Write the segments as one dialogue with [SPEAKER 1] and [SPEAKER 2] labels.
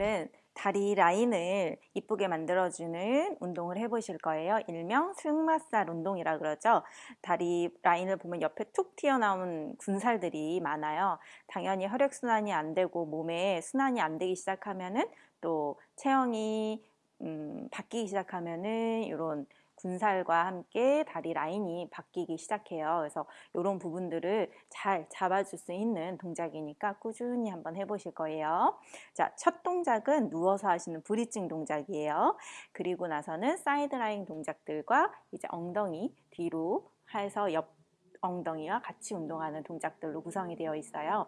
[SPEAKER 1] 오늘은 다리 라인을 이쁘게 만들어주는 운동을 해보실 거예요. 일명 승마살 운동이라 그러죠. 다리 라인을 보면 옆에 툭 튀어나온 군살들이 많아요. 당연히 혈액순환이 안 되고 몸에 순환이 안 되기 시작하면 은 또 체형이 음, 바뀌기 시작하면은 이런 군살과 함께 다리 라인이 바뀌기 시작해요. 그래서 이런 부분들을 잘 잡아줄 수 있는 동작이니까 꾸준히 한번 해보실 거예요. 자, 첫 동작은 누워서 하시는 bridging 동작이에요. 그리고 나서는 side lying 동작들과 이제 엉덩이 뒤로 해서 옆 엉덩이와 같이 운동하는 동작들로 구성이 되어 있어요.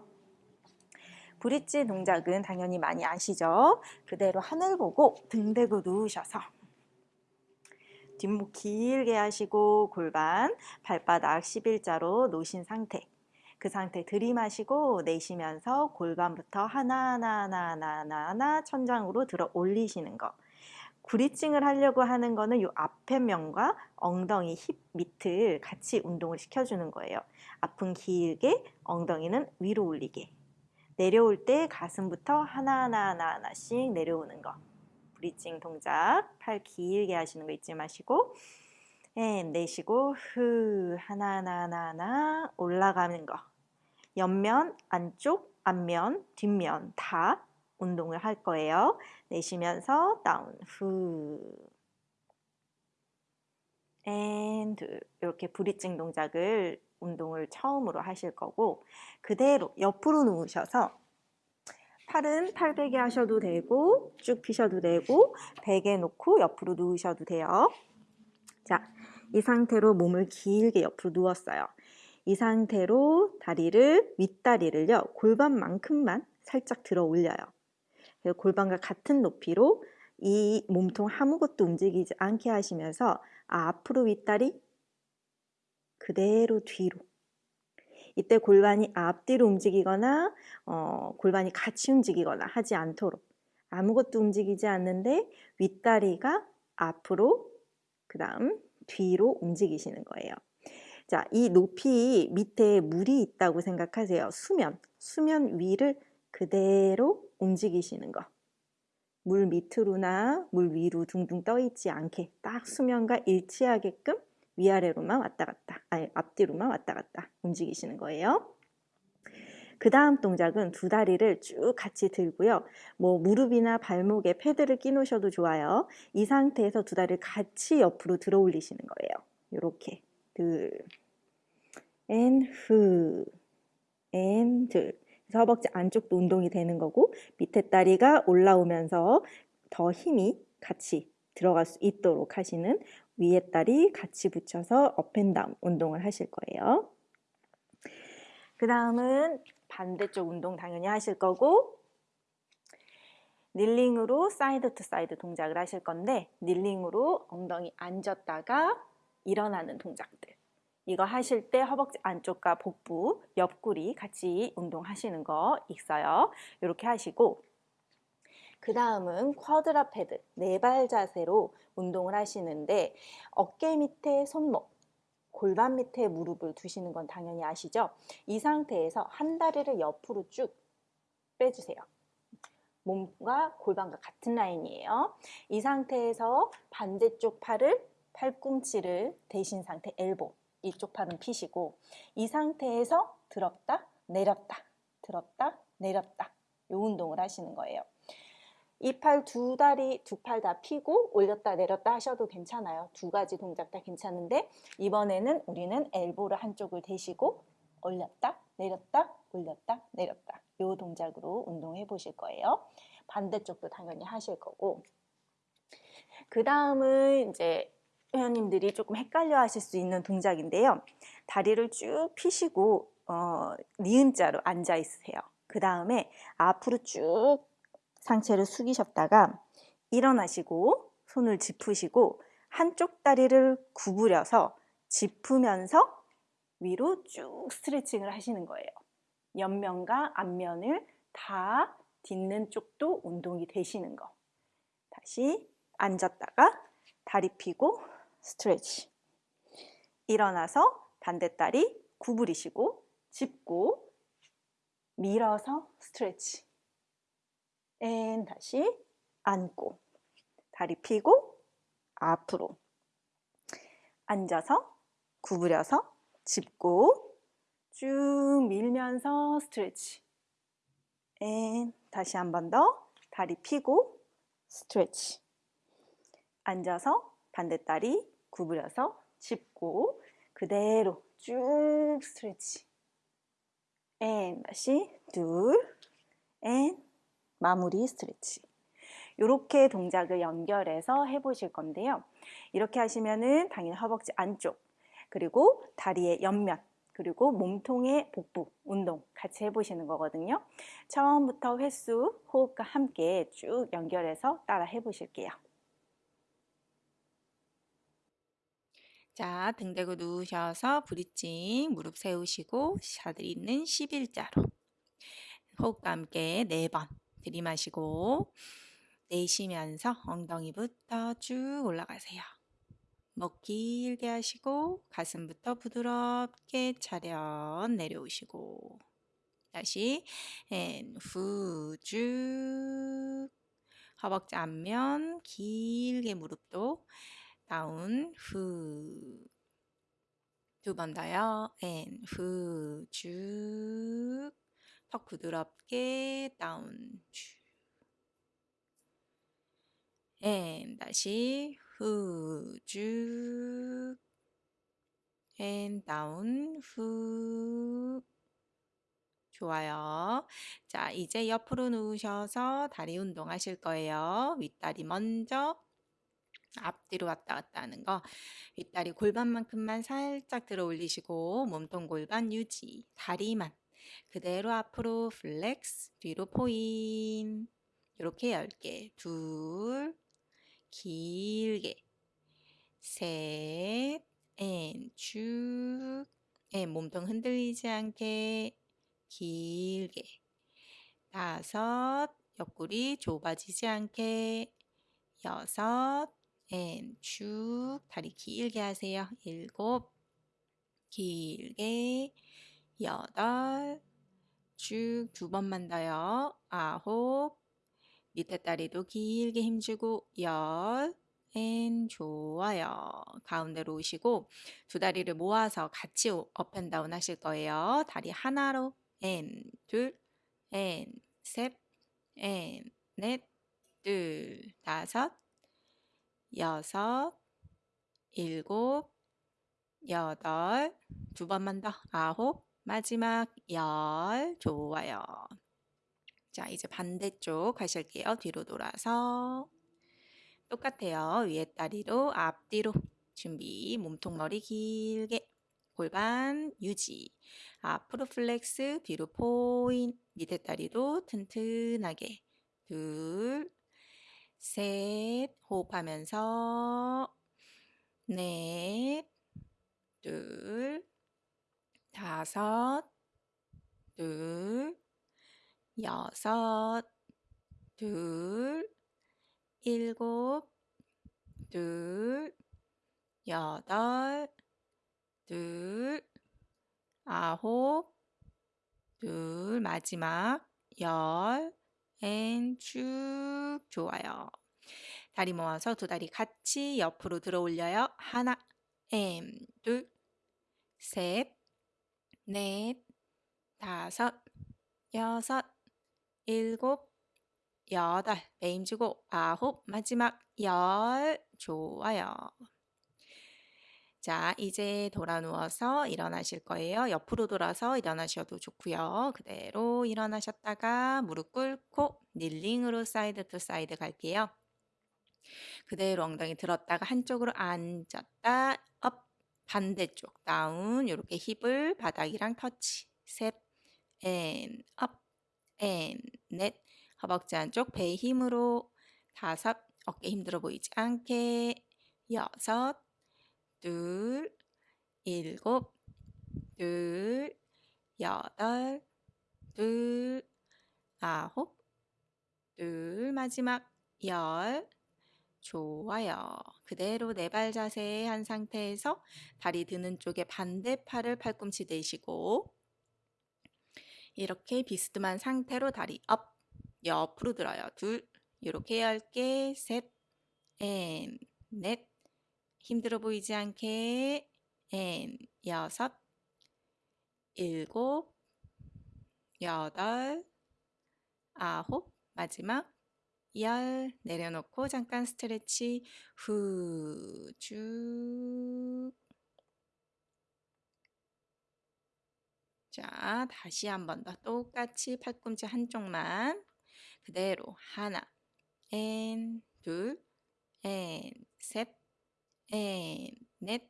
[SPEAKER 1] 브릿지 동작은 당연히 많이 아시죠? 그대로 하늘 보고 등 대고 누우셔서 뒷목 길게 하시고 골반 발바닥 11자로 놓으신 상태 그 상태 들이마시고 내쉬면서 골반부터 하나하나 하나하나 하나 천장으로 들어 올리시는 거 브리칭을 하려고 하는 거는 이 앞에 면과 엉덩이 힙 밑을 같이 운동을 시켜주는 거예요. 앞은 길게, 엉덩이는 위로 올리게. 내려올 때 가슴부터 하나하나 하나하나씩 내려오는 거. 브리징 동작 팔 길게 하시는 거 잊지 마시고 and 내쉬고 후 하나하나 하나하나 올라가는 거. 옆면 안쪽 앞면 뒷면 다 운동을 할 거예요. 내쉬면서 down 후 and 둘 이렇게 bridging 동작을 운동을 처음으로 하실 거고 그대로 옆으로 누우셔서 팔은 팔 베개 하셔도 되고 쭉 피셔도 되고 베개 놓고 옆으로 누우셔도 돼요. 자, 이 상태로 몸을 길게 옆으로 누웠어요. 이 상태로 다리를 윗다리를요 골반만큼만 살짝 들어 올려요. 골반과 같은 높이로 이 몸통 아무것도 움직이지 않게 하시면서 아, 앞으로 윗다리 그대로 뒤로 이때 골반이 앞뒤로 움직이거나 어, 골반이 같이 움직이거나 하지 않도록 아무것도 움직이지 않는데 윗다리가 앞으로 그 다음 뒤로 움직이시는 거예요. 자, 이 높이 밑에 물이 있다고 생각하세요. 수면, 수면 위를 그대로 움직이시는 거. 물 밑으로나 물 위로 둥둥 떠 있지 않게 딱 수면과 일치하게끔 위아래로만 왔다 갔다, 아니 앞뒤로만 왔다 갔다 움직이시는 거예요. 그 다음 동작은 두 다리를 쭉 같이 들고요. 뭐 무릎이나 발목에 패드를 끼놓으셔도 좋아요. 이 상태에서 두 다리를 같이 옆으로 들어 올리시는 거예요. 이렇게 둘, 앤 후, 앤 둘. 허벅지 안쪽도 운동이 되는 거고 밑에 다리가 올라오면서 더 힘이 같이 들어갈 수 있도록 하시는 위에 다리 같이 붙여서 up and down 운동을 하실 거예요. 그 다음은 반대쪽 운동 당연히 하실 거고 kneeling으로 side to side 동작을 하실 건데 kneeling으로 엉덩이 앉았다가 일어나는 동작들 이거 하실 때 허벅지 안쪽과 복부, 옆구리 같이 운동하시는 거 있어요. 이렇게 하시고 그 다음은 quadruped, 네 발 자세로 운동을 하시는데 어깨 밑에 손목, 골반 밑에 무릎을 두시는 건 당연히 아시죠? 이 상태에서 한 다리를 옆으로 쭉 빼주세요. 몸과 골반과 같은 라인이에요. 이 상태에서 반대쪽 팔을 팔꿈치를 대신 상태 엘보 이쪽 팔은 피시고 이 상태에서 들었다 내렸다 들었다 내렸다 이 운동을 하시는 거예요. 이 팔 두 다리 두 팔 다 피고 올렸다 내렸다 하셔도 괜찮아요. 두 가지 동작 다 괜찮은데 이번에는 우리는 엘보를 한쪽을 대시고 올렸다 내렸다 올렸다 내렸다 이 동작으로 운동해 보실 거예요. 반대쪽도 당연히 하실 거고 그 다음은 이제 회원님들이 조금 헷갈려 하실 수 있는 동작인데요. 다리를 쭉 피시고 어, 니은자로 앉아 있으세요. 그 다음에 앞으로 쭉 상체를 숙이셨다가 일어나시고 손을 짚으시고 한쪽 다리를 구부려서 짚으면서 위로 쭉 스트레칭을 하시는 거예요. 옆면과 앞면을 다 딛는 쪽도 운동이 되시는 거. 다시 앉았다가 다리 펴고 스트레치. 일어나서 반대다리 구부리시고 짚고 밀어서 stretch.
[SPEAKER 2] And 다시 앉고 다리 펴고 앞으로. 앉아서 구부려서 짚고 쭉 밀면서 stretch. And 다시 한 번 더 다리 펴고 stretch. 앉아서 반대 다리 구부려서 짚고 그대로 쭉 stretch. And 다시 둘 and 마무리 stretch 이렇게 동작을 연결해서 해보실 건데요. 이렇게 하시면은 당연히 허벅지 안쪽 그리고 다리의 옆면 그리고 몸통의 복부 운동 같이 해보시는 거거든요. 처음부터 횟수 호흡과 함께 쭉 연결해서 따라 해보실게요.
[SPEAKER 1] 자, 등 대고 누우셔서 브리징 무릎 세우시고 샤들 있는 11자로 호흡과 함께 4번 들이마시고 내쉬면서 엉덩이부터 쭉 올라가세요. 목 길게 하시고 가슴부터 부드럽게 차렷 내려오시고 다시 후 허벅지 앞면 길게 무릎도 down 후 두 번 더요 and 후 쭉 턱 부드럽게 down 쭉 and 다시 후 쭉 and down 후 좋아요. 자, 이제 옆으로 누우셔서 다리 운동 하실 거예요. 윗다리 먼저 앞뒤로 왔다 갔다 하는 거. 윗다리 골반만큼만 살짝 들어 올리시고 몸통 골반 유지. 다리만 그대로 앞으로 flex, 뒤로 포인. 이렇게 10개. 둘, 길게. 셋, 앤 쭉, 앤 몸통 흔들리지 않게. 길게. 다섯, 옆구리 좁아지지 않게. 여섯, and 쭉, 다리 길게 하세요. 일곱, 길게 여덟, 쭉 두 번만 더요. 아홉, 밑에 다리도 길게 힘주고 열, and 좋아요. 가운데로 오시고 두 다리를 모아서 같이 up and down 하실 거예요. 다리 하나로 앤 둘, 앤 셋, 앤 넷, 둘, 다섯, 여섯, 일곱, 여덟, 두 번만 더, 아홉, 마지막 열, 좋아요. 자, 이제 반대쪽 하실게요. 뒤로 돌아서 똑같아요. 위에 다리로 앞뒤로 준비. 몸통 머리 길게 골반 유지. 앞으로 flex, 뒤로 포인. 밑에 다리도 튼튼하게. 둘, 셋, 호흡하면서 넷, 둘, 다섯, 둘, 여섯, 둘, 일곱, 둘, 여덟, 둘, 아홉, 둘, 마지막 열, and 쭉 좋아요. 다리 모아서 두 다리 같이 옆으로 들어 올려요. 하나, and, 둘, 셋, 넷, 다섯, 여섯, 일곱, 여덟, 배 힘 주고 아홉, 마지막 열, 좋아요. 자, 이제 돌아 누워서 일어나실 거예요. 옆으로 돌아서 일어나셔도 좋고요. 그대로 일어나셨다가 무릎 꿇고 kneeling으로 side to side 갈게요. 그대로 엉덩이 들었다가 한쪽으로 앉았다, up, 반대쪽 down, 이렇게 힙을 바닥이랑 터치, 셋, and, up, and, 넷, 허벅지 안쪽 배의 힘으로 다섯, 어깨 힘들어 보이지 않게. 여섯, 둘, 일곱, 둘, 여덟, 둘, 아홉, 둘, 마지막 열, 좋아요. 그대로 네 발 자세 한 상태에서 다리 드는 쪽에 반대 팔을 팔꿈치 대시고 이렇게 비스듬한 상태로 다리 up,
[SPEAKER 3] 옆으로 들어요. 둘, 이렇게 얇게 셋, and, 넷, 힘들어 보이지 않게 and, 여섯, 일곱, 여덟, 아홉, 마지막 열 내려놓고 잠깐 stretch. 후 쭉. 자, 다시 한 번 더. 똑같이 팔꿈치 한쪽만. 그대로 하나, 앤, 둘, 앤, 셋, 앤, 넷,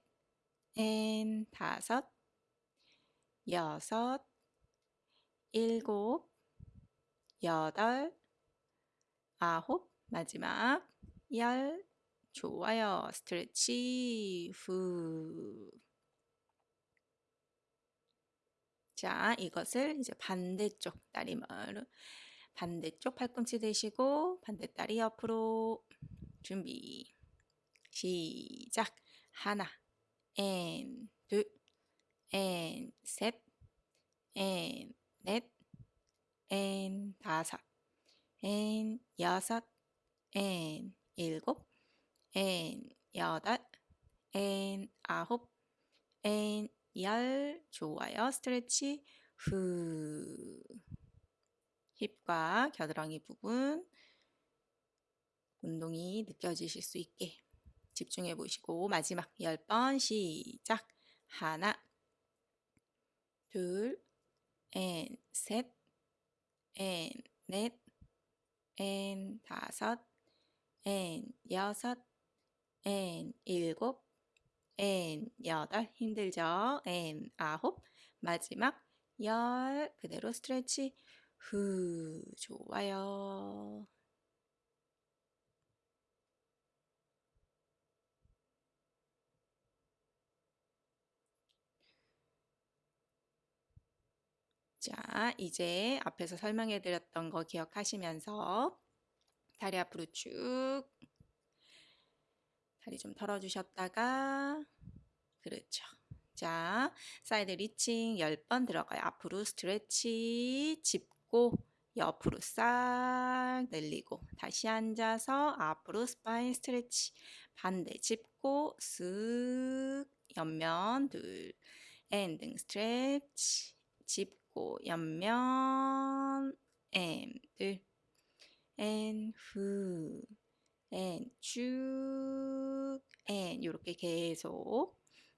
[SPEAKER 3] 앤, 다섯, 여섯, 일곱, 여덟, 아홉, 마지막 열. 좋아요. stretch 후. 자, 이것을 이제 반대쪽 다리를 반대쪽 팔꿈치 대시고 반대 다리 옆으로 준비. 시작. 하나, 앤, 둘, 앤, 셋, 앤, 넷, 앤, 다섯, 앤, 여섯, 앤, 일곱, 앤, 여덟, 앤, 아홉, 앤, 열. 좋아요. stretch 후. 힙과 겨드랑이 부분 운동이 느껴지실 수 있게 집중해 보시고 마지막 10번 시작. 하나, 둘, 앤, 셋, 앤, 넷, 앤, 다섯, 앤, 여섯, 앤, 일곱, 앤, 여덟, 힘들죠? and, 아홉, 마지막 열, 그대로 stretch 후, 좋아요. 자, 이제 앞에서 설명해 드렸던 거 기억하시면서 다리 앞으로 쭉 다리 좀 털어주셨다가 그렇죠. 자, side reaching 10번 들어가요. 앞으로 stretch 짚고 옆으로 싹 늘리고 다시 앉아서 앞으로 spine stretch 반대 짚고 쓱 옆면 둘 and 등 stretch 짚고 옆면 앤둘 앤후 앤쭉 앤 이렇게 계속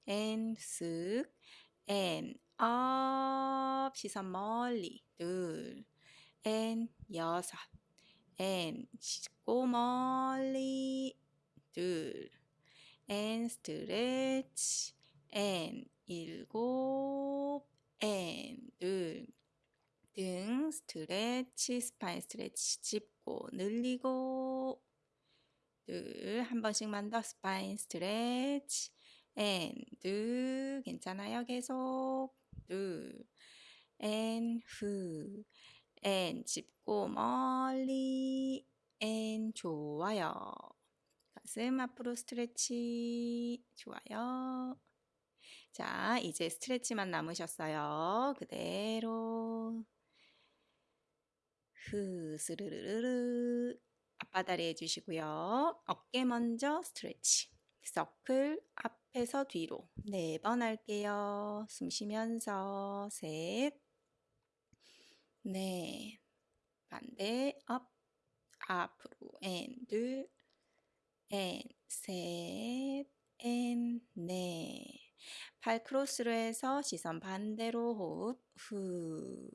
[SPEAKER 3] and 쓱 and up 시선 멀리 둘앤 여섯 앤 짚고 멀리 둘 and stretch and 일곱 and 둘 등 stretch spine stretch 짚고 늘리고 둘 한 번씩만 더 spine stretch and 둘 괜찮아요 계속? 둘앤후 앤 짚고 멀리 and 좋아요. 가슴 앞으로 stretch 좋아요 자 이제 stretch만 남으셨어요. 그대로. 후 스르르르르. 앞바다리 해주시고요. 어깨 먼저 stretch. circle 앞에서 뒤로. 네 번 할게요. 숨 쉬면서. 셋, 넷, 반대. 업, 앞으로. 앤 둘, 앤 셋, 앤 넷. 팔 크로스로 해서 시선 반대로 호흡 후.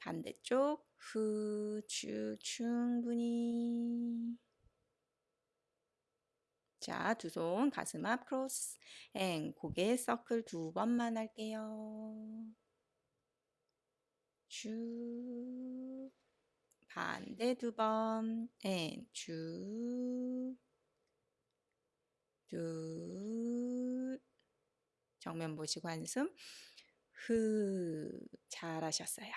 [SPEAKER 3] 반대쪽 후, 쭉 충분히. 자, 두 손 가슴 앞 cross and 고개 서클 두 번만 할게요. 쭉 반대 두 번, and 쭉, 둘, 정면 보시고 한숨, 후, 잘하셨어요.